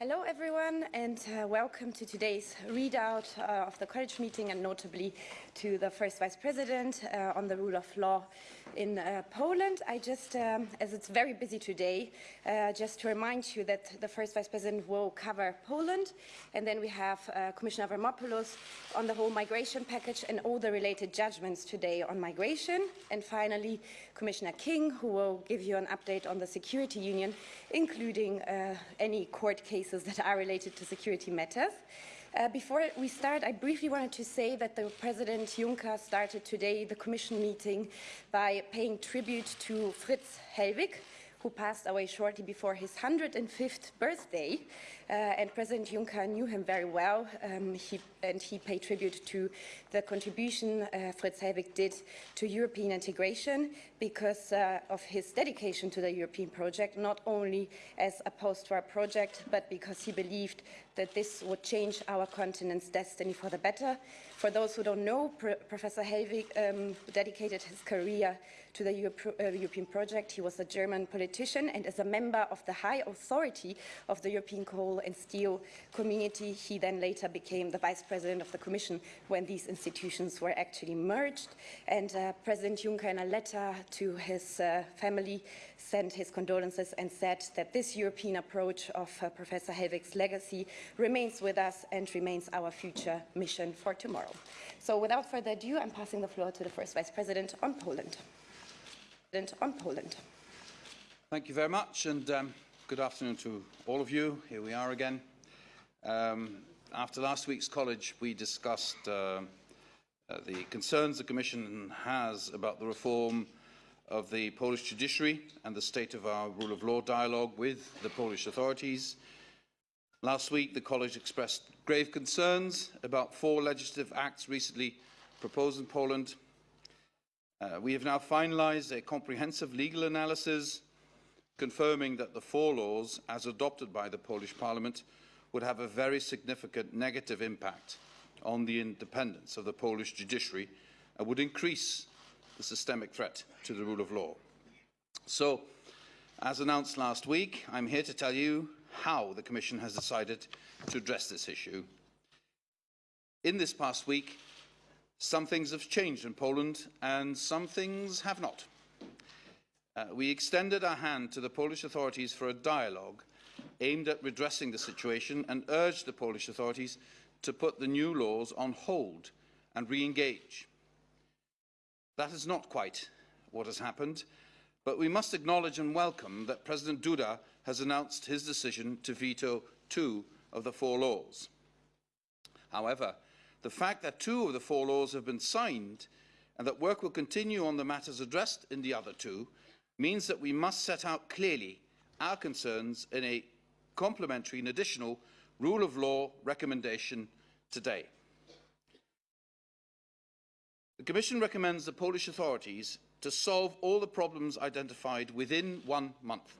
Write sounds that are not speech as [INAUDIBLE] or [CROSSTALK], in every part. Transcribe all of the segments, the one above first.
Hello everyone and uh, welcome to today's readout uh, of the college meeting and notably to the first vice president uh, on the rule of law in uh, Poland. I just, um, as it's very busy today, uh, just to remind you that the first vice president will cover Poland and then we have uh, Commissioner Avramopoulos on the whole migration package and all the related judgments today on migration and finally Commissioner King who will give you an update on the security union including any court cases cases that are related to security matters. Uh, before we start, I briefly wanted to say that the President Juncker started today the Commission meeting by paying tribute to Fritz Hellwig, who passed away shortly before his 105th birthday. Uh, and President Juncker knew him very well, um, he, and he paid tribute to the contribution uh, Fritz Hellwig did to European integration because uh, of his dedication to the European project, not only as a post-war project, but because he believed that this would change our continent's destiny for the better. For those who don't know, Pro Professor Hellwig um, dedicated his career to the uh, European project. He was a German politician and as a member of the high authority of the European coal and steel community, he then later became the vice president of the Commission when these institutions were actually merged. And uh, President Juncker, in a letter to his uh, family, sent his condolences and said that this European approach of uh, Professor Hellwig's legacy remains with us and remains our future mission for tomorrow. So without further ado, I'm passing the floor to the first Vice President on Poland. On Poland. Thank you very much and um, good afternoon to all of you. Here we are again. Um, after last week's college, we discussed uh, uh, the concerns the Commission has about the reform of the Polish judiciary and the state of our rule of law dialogue with the Polish authorities. Last week, the College expressed grave concerns about four legislative acts recently proposed in Poland. Uh, we have now finalised a comprehensive legal analysis confirming that the four laws, as adopted by the Polish Parliament, would have a very significant negative impact on the independence of the Polish judiciary and would increase the systemic threat to the rule of law. So, as announced last week, I'm here to tell you how the Commission has decided to address this issue. In this past week, some things have changed in Poland and some things have not. Uh, we extended our hand to the Polish authorities for a dialogue aimed at redressing the situation and urged the Polish authorities to put the new laws on hold and re-engage. That is not quite what has happened, but we must acknowledge and welcome that President Duda has announced his decision to veto two of the four laws. However, the fact that two of the four laws have been signed and that work will continue on the matters addressed in the other two means that we must set out clearly our concerns in a complementary and additional rule of law recommendation today. The Commission recommends the Polish authorities to solve all the problems identified within one month.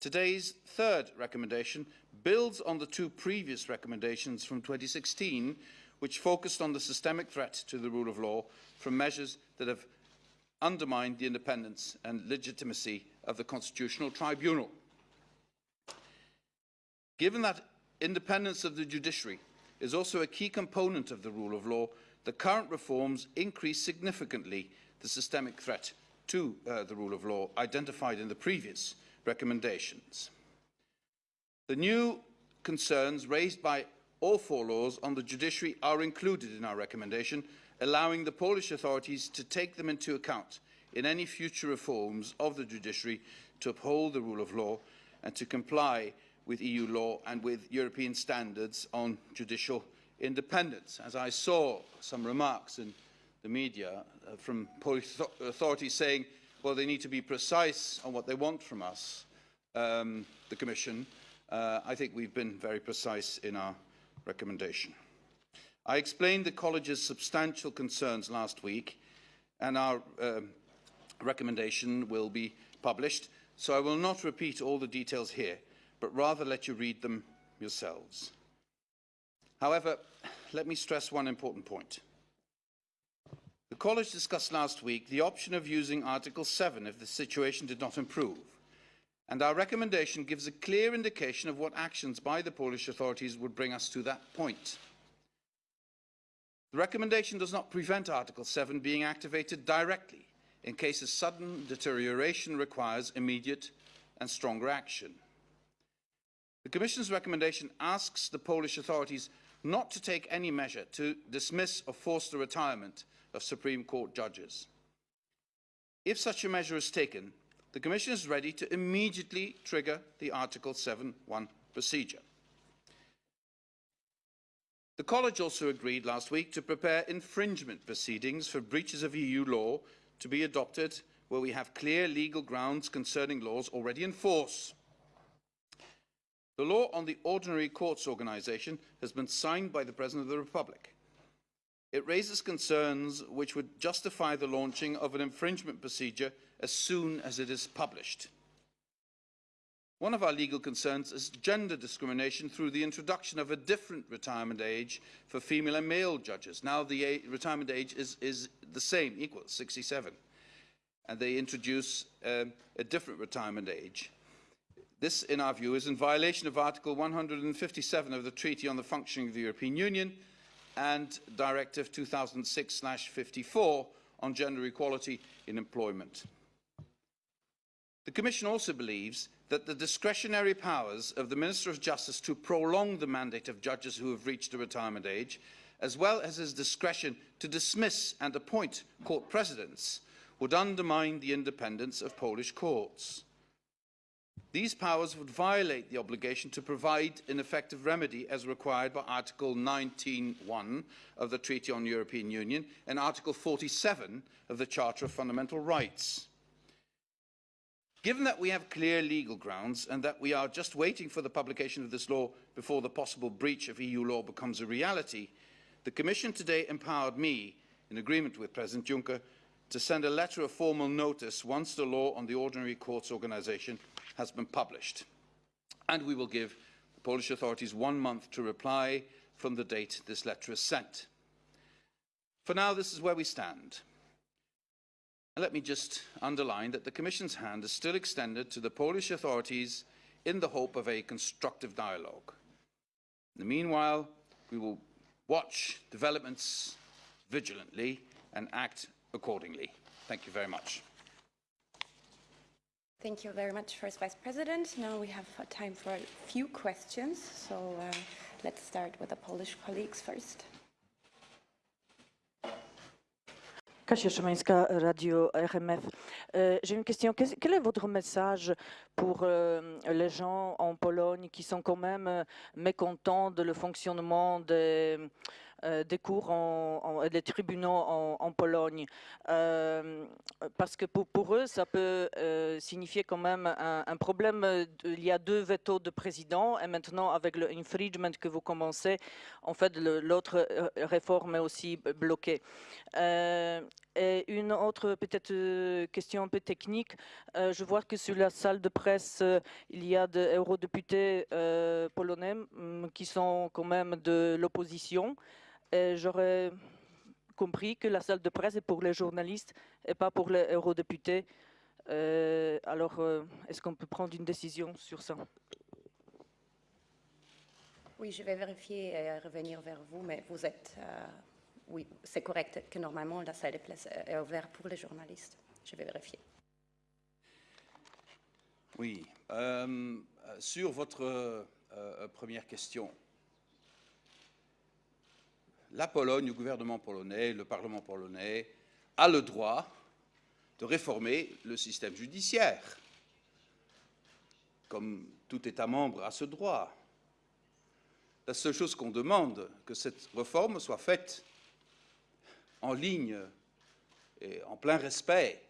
Today's third recommendation builds on the two previous recommendations from 2016, which focused on the systemic threat to the rule of law from measures that have undermined the independence and legitimacy of the Constitutional Tribunal. Given that independence of the judiciary is also a key component of the rule of law, the current reforms increase significantly the systemic threat to uh, the rule of law identified in the previous recommendations. The new concerns raised by all four laws on the judiciary are included in our recommendation, allowing the Polish authorities to take them into account in any future reforms of the judiciary to uphold the rule of law and to comply with EU law and with European standards on judicial independence. As I saw some remarks in the media uh, from Polish authorities saying, well, they need to be precise on what they want from us, um, the Commission, uh, I think we've been very precise in our recommendation. I explained the College's substantial concerns last week, and our uh, recommendation will be published, so I will not repeat all the details here, but rather let you read them yourselves. However, let me stress one important point. College discussed last week the option of using Article 7 if the situation did not improve, and our recommendation gives a clear indication of what actions by the Polish authorities would bring us to that point. The recommendation does not prevent Article 7 being activated directly in case a sudden deterioration requires immediate and stronger action. The Commission's recommendation asks the Polish authorities not to take any measure to dismiss or force the retirement of Supreme Court judges. If such a measure is taken, the Commission is ready to immediately trigger the Article 7.1 procedure. The College also agreed last week to prepare infringement proceedings for breaches of EU law to be adopted where we have clear legal grounds concerning laws already in force. The law on the Ordinary Courts Organisation has been signed by the President of the Republic. It raises concerns which would justify the launching of an infringement procedure as soon as it is published. One of our legal concerns is gender discrimination through the introduction of a different retirement age for female and male judges. Now the retirement age is, is the same, equal, 67. And they introduce um, a different retirement age. This, in our view, is in violation of Article 157 of the Treaty on the Functioning of the European Union and Directive 2006-54 on gender equality in employment. The Commission also believes that the discretionary powers of the Minister of Justice to prolong the mandate of judges who have reached a retirement age, as well as his discretion to dismiss and appoint court presidents, would undermine the independence of Polish courts. These powers would violate the obligation to provide an effective remedy as required by Article 19.1 of the Treaty on European Union and Article 47 of the Charter of Fundamental Rights. Given that we have clear legal grounds and that we are just waiting for the publication of this law before the possible breach of EU law becomes a reality, the Commission today empowered me, in agreement with President Juncker, to send a letter of formal notice once the law on the Ordinary Courts Organisation has been published. And we will give the Polish authorities one month to reply from the date this letter is sent. For now, this is where we stand. And let me just underline that the Commission's hand is still extended to the Polish authorities in the hope of a constructive dialogue. In the meanwhile, we will watch developments vigilantly and act accordingly. Thank you very much. Thank you very much, First Vice President. Now we have time for a few questions. So uh, let's start with the Polish colleagues first. Kasia Szymańska, Radio RMF. Euh, J'ai une question. Quel, quel est votre message pour euh, les gens en Pologne qui sont quand même mécontents de le fonctionnement des des cours en, des tribunaux en, Pologne. Euh, parce que pour, eux, ça peut euh, signifier quand même un, problème. Il y a deux veto de président et maintenant avec le infringement que vous commencez, en fait, l'autre euh, réforme est aussi bloquée. Euh, et une autre peut-être question un peu technique, euh, je vois que sur la salle de presse, euh, il y a des eurodéputés euh, polonais mm, qui sont quand même de l'opposition. J'aurais compris que la salle de presse est pour les journalistes et pas pour les eurodéputés. Euh, alors, euh, est-ce qu'on peut prendre une décision sur ça? Oui, je vais vérifier et revenir vers vous, mais vous êtes... Euh, oui, c'est correct que normalement la salle de presse est ouverte pour les journalistes. Je vais vérifier. Oui. Euh, sur votre euh, première question, la Pologne, le gouvernement polonais, le Parlement polonais a le droit de réformer le système judiciaire. Comme tout État membre a ce droit. La seule chose qu'on demande, que cette réforme soit faite en ligne et en plein respect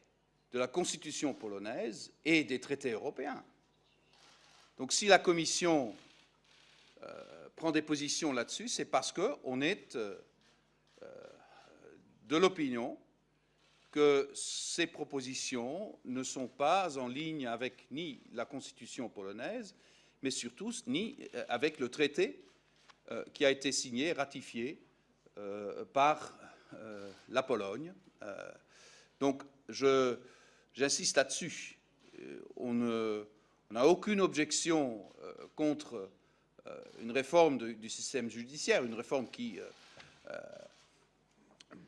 de la Constitution polonaise et des traités européens. Donc si la Commission prend des positions là-dessus, c'est parce qu'on est euh, euh, de l'opinion que ces propositions ne sont pas en ligne avec ni la Constitution polonaise, mais surtout ni euh, avec le traité euh, qui a été signé ratifié euh, par euh, la Pologne. donc, j'insiste là-dessus. On n'a aucune objection euh, contre euh, une réforme du système judiciaire, une réforme qui euh, euh,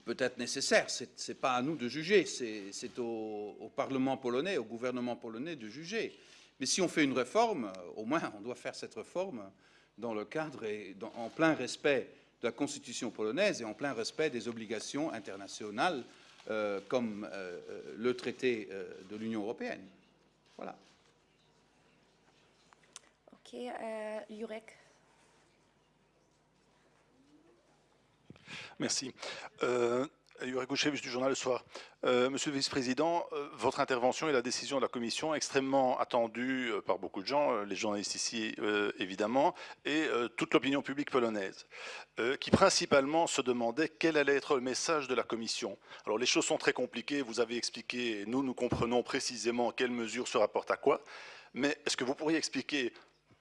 peut être nécessaire. Ce n'est pas à nous de juger, c'est au, Parlement polonais, au gouvernement polonais de juger. Mais si on fait une réforme, euh, au moins on doit faire cette réforme dans le cadre et en plein respect de la Constitution polonaise et en plein respect des obligations internationales euh, comme euh, euh, le traité euh, de l'Union européenne. Voilà. Euh. Merci. Euh, Gouchevich du journal Le Soir. Euh, Monsieur le vice-président, euh, votre intervention et la décision de la Commission extrêmement attendue par beaucoup de gens, les journalistes ici évidemment, et toute l'opinion publique polonaise, qui principalement se demandait quel allait être le message de la Commission. Alors les choses sont très compliquées, vous avez expliqué, et nous nous comprenons précisément quelles mesures se rapportent à quoi, mais est-ce que vous pourriez expliquer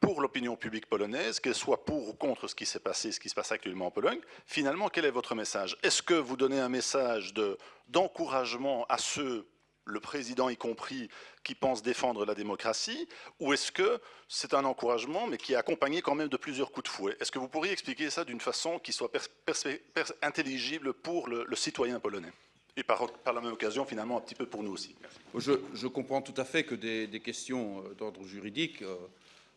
pour l'opinion publique polonaise, qu'elle soit pour ou contre ce qui s'est passé, ce qui se passe actuellement en Pologne, finalement, quel est votre message? Est-ce que vous donnez un message de- d'encouragement à ceux, le président y compris, qui pensent défendre la démocratie, ou est-ce que c'est un encouragement, mais qui est accompagné quand même de plusieurs coups de fouet? Est-ce que vous pourriez expliquer ça d'une façon qui soit intelligible pour le, citoyen polonais? Et par, la même occasion, finalement, un petit peu pour nous aussi. Je, comprends tout à fait que des, des questions euh, d'ordre juridique euh,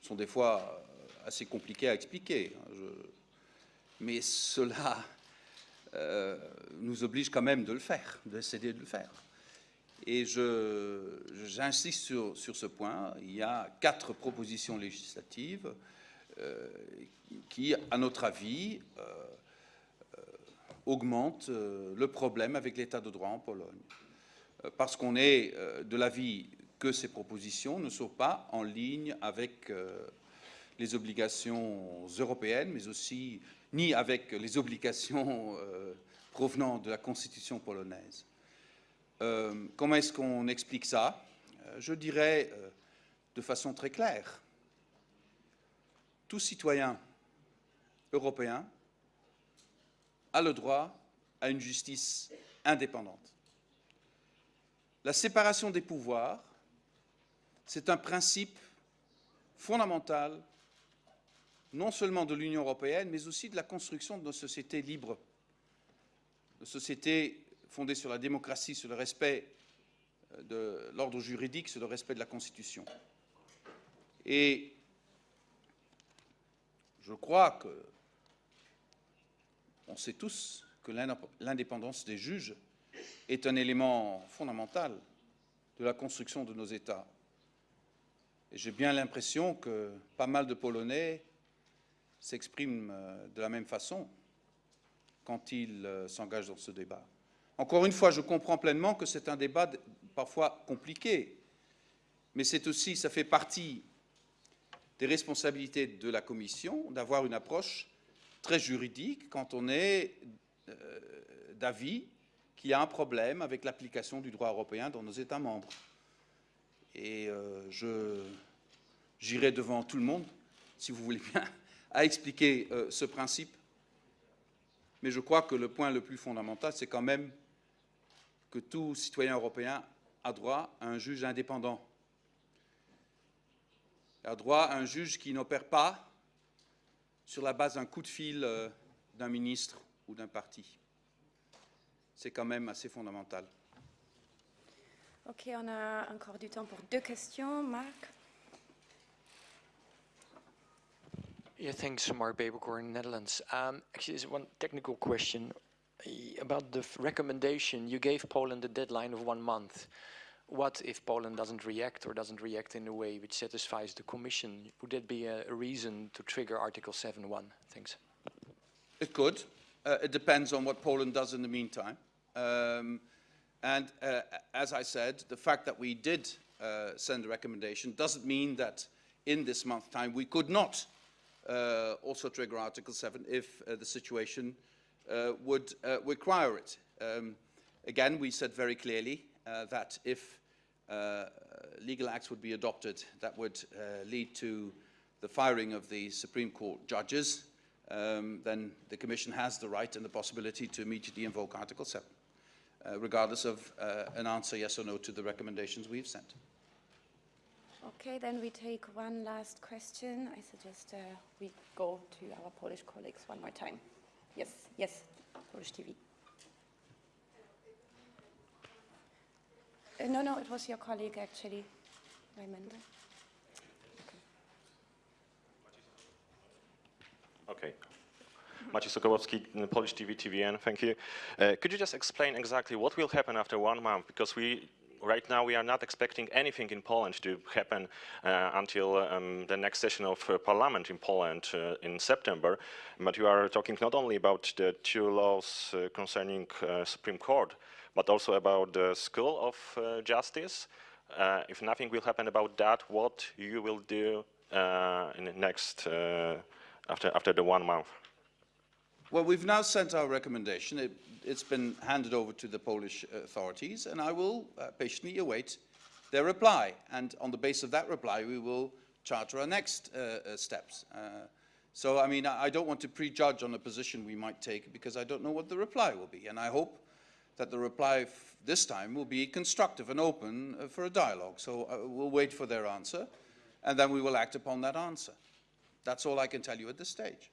sont des fois euh, assez compliquées à expliquer. hein. Mais cela euh, nous oblige quand même de le faire, d'essayer de le faire. Et j'insiste sur, ce point. Il y a quatre propositions législatives euh, qui, à notre avis, augmentent le problème avec l'état de droit en Pologne parce qu'on est de l'avis que ces propositions ne sont pas en ligne avec euh, les obligations européennes, mais aussi ni avec les obligations euh, provenant de la Constitution polonaise. Euh, comment est-ce qu'on explique ça? Je dirais de façon très claire. Tout citoyen européen a le droit à une justice indépendante. La séparation des pouvoirs, c'est un principe fondamental non seulement de l'Union européenne, mais aussi de la construction de nos sociétés libres, de sociétés fondées sur la démocratie, sur le respect euh, de l'ordre juridique, sur le respect de la Constitution. Et je crois que on sait tous que l'indép- l'indépendance des juges est un élément fondamental de la construction de nos États. J'ai bien l'impression que pas mal de Polonais s'expriment euh, de la même façon quand ils euh, s'engagent dans ce débat. Encore une fois, je comprends pleinement que c'est un débat parfois compliqué, mais c'est aussi, ça fait partie des responsabilités de la Commission d'avoir une approche très juridique quand on est euh, d'avis qu'il y a un problème avec l'application du droit européen dans nos États membres. Et je j'irai devant tout le monde, si vous voulez bien, [LAUGHS] à expliquer euh, ce principe. Mais je crois que le point le plus fondamental, c'est quand même que tout citoyen européen a droit à un juge indépendant, a droit à un juge qui n'opère pas sur la base d'un coup de fil euh, d'un ministre ou d'un parti. C'est quand même assez fondamental. Ok, on a encore du temps pour deux questions. Marc? Yeah, thanks, Mark Peeperkorn, Netherlands. Um, actually, there's one technical question about the recommendation. You gave Poland a deadline of one month. What if Poland doesn't react or doesn't react in a way which satisfies the Commission? Would that be a, reason to trigger Article 7.1? Thanks. It could. Uh, it depends on what Poland does in the meantime. Um, and uh, as I said, the fact that we did uh, send a recommendation doesn't mean that in this month time we could not also trigger Article 7 if uh, the situation uh, would uh, require it. Um, again, we said very clearly uh, that if uh, legal acts would be adopted that would uh, lead to the firing of the Supreme Court judges, um, then the Commission has the right and the possibility to immediately invoke Article 7, uh, regardless of uh, an answer yes or no to the recommendations we've sent. Okay, then we take one last question. I suggest uh, we go to our Polish colleagues one more time. Yes, yes, Polish TV. Uh, no, no, it was your colleague actually, Raymond. Okay. Maciej Sokołowski, Polish TV, TVN, thank you. Uh, could you just explain exactly what will happen after one month? Because we, right now, we are not expecting anything in Poland to happen uh, until um, the next session of uh, parliament in Poland uh, in September. But you are talking not only about the two laws concerning Supreme Court, but also about the School of Justice. If nothing will happen about that, what you will do in the next, after, after the one month? Well, we've now sent our recommendation. It, it's been handed over to the Polish authorities, and I will uh, patiently await their reply. And on the basis of that reply, we will charter our next uh, uh, steps. Uh, so, I mean, I, don't want to prejudge on a position we might take because I don't know what the reply will be. And I hope that the reply this time will be constructive and open uh, for a dialogue. So uh, we'll wait for their answer, and then we will act upon that answer. That's all I can tell you at this stage.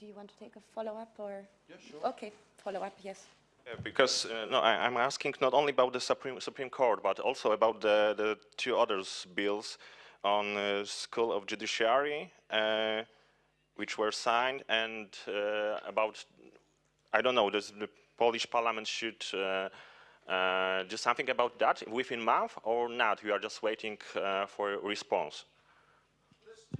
Do you want to take a follow-up or? Yeah, sure. Okay, follow-up, yes. Uh, Because uh, no, I, I'm asking not only about the Supreme Supreme Court, but also about the the two others bills on uh, School of Judiciary, uh, which were signed, and uh, about I don't know, does the Polish Parliament should uh, uh, do something about that within month or not? We are just waiting uh, for a response.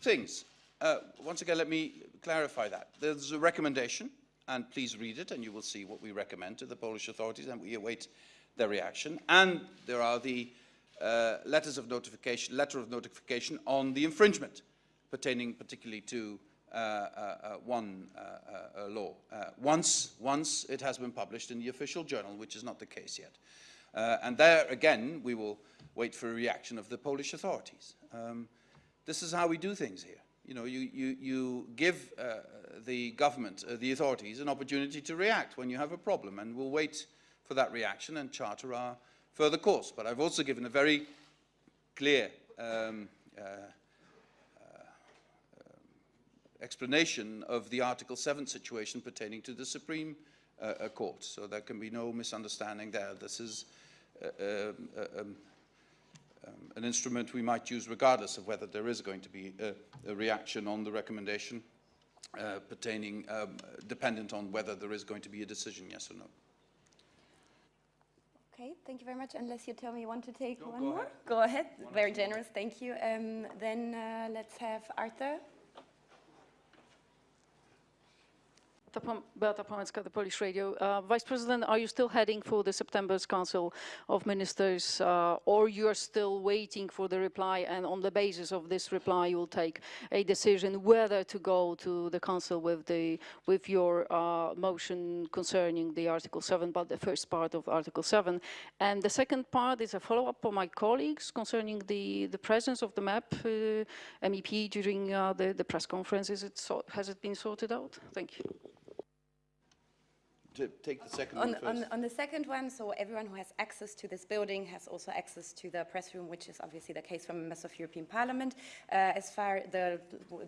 things. Uh, once again, let me clarify that. There's a recommendation, and please read it, and you will see what we recommend to the Polish authorities, and we await their reaction. And there are the uh, letters of notification, letter of notification on the infringement, pertaining particularly to uh, uh, uh, one uh, law. Once, once it has been published in the official journal, which is not the case yet. And there, again, we will wait for a reaction of the Polish authorities. Um, this is how we do things here. You know, you, you, you give uh, the government, uh, the authorities, an opportunity to react when you have a problem, and we'll wait for that reaction and charter our further course. But I've also given a very clear um, uh, uh, explanation of the Article 7 situation pertaining to the Supreme uh, uh, Court, so there can be no misunderstanding there. This is um, uh, um, an instrument we might use regardless of whether there is going to be a, a reaction on the recommendation uh, pertaining, um, dependent on whether there is going to be a decision, yes or no. Okay, thank you very much. Unless you tell me you want to take No, one go more? ahead. Go ahead. Very generous, thank you. Um, then uh, let's have Arthur. Beata Pom- Beata Płomecka, the Polish Radio. Uh, Vice President, are you still heading for the September's Council of Ministers, uh, or you are still waiting for the reply, and on the basis of this reply, you will take a decision whether to go to the Council with the with your uh, motion concerning the Article 7, but the first part of Article 7, and the second part is a follow-up on my colleagues concerning the the presence of the MAP uh, MEP during uh, the the press conference. Is it so, has it been sorted out? Thank you. To take the second On, one on, on the second one, so everyone who has access to this building has also access to the press room, which is obviously the case for members of European Parliament. Uh, as far the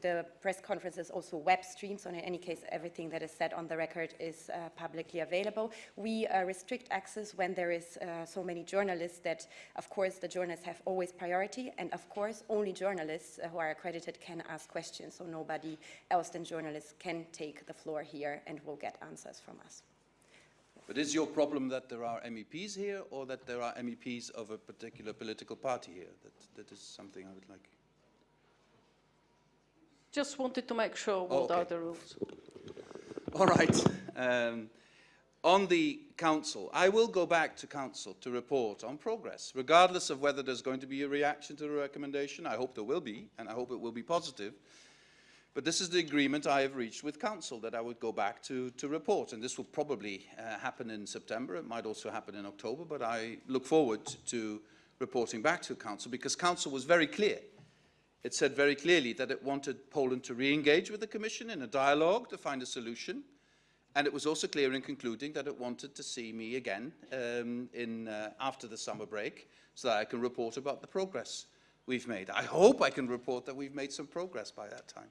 the press conference is also web streamed, so in any case, everything that is said on the record is uh, publicly available. We uh, restrict access when there is uh, so many journalists that, of course, the journalists have always priority, and of course, only journalists uh, who are accredited can ask questions, so nobody else than journalists can take the floor here and will get answers from us. But is your problem that there are MEPs here or that there are MEPs of a particular political party here? That, that is something I would like. Just wanted to make sure Oh, what are the rules. All right. Um, on the council, I will go back to council to report on progress, regardless of whether there's going to be a reaction to the recommendation. I hope there will be, and I hope it will be positive. But this is the agreement I have reached with council that I would go back to, to report. And this will probably uh, happen in September. It might also happen in October, but I look forward to reporting back to council because council was very clear. It said very clearly that it wanted Poland to re-engage with the Commission in a dialogue to find a solution And it was also clear in concluding that it wanted to see me again um, in, uh, after the summer break so that I can report about the progress we've made. I hope I can report that we've made some progress by that time.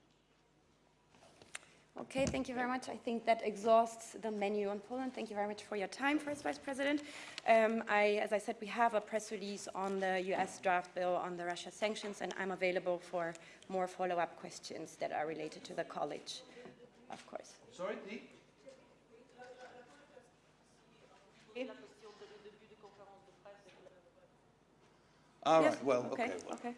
Okay, thank you very much. I think that exhausts the menu on Poland. Thank you very much for your time, First Vice President. Um, I, as I said, we have a press release on the US draft bill on the Russia sanctions, and I'm available for more follow-up questions that are related to the college, of course. Sorry, the? All Yes, right, well, okay. well. okay.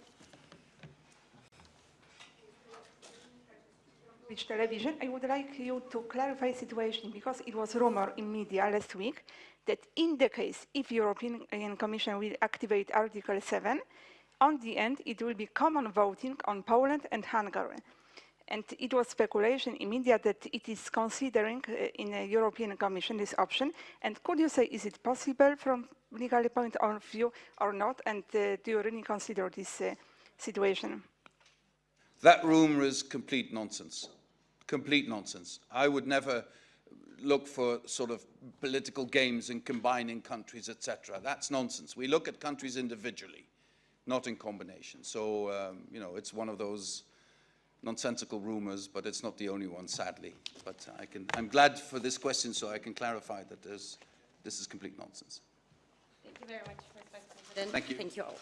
Which television, I would like you to clarify the situation because it was rumor in media last week that in the case if European Commission will activate Article 7, on the end it will be common voting on Poland and Hungary. And it was speculation in media that it is considering uh, in the European Commission this option. And could you say, is it possible from legal point of view or not? And uh, do you really consider this uh, situation? That rumour is complete nonsense. Complete nonsense. I would never look for sort of political games and combining countries, etc. That's nonsense. We look at countries individually, not in combination. So, um, you know, it's one of those nonsensical rumours, but it's not the only one, sadly. But I can, I'm glad for this question so I can clarify that this is complete nonsense. Thank you very much, Mr. Vice President. Thank you. Thank you all.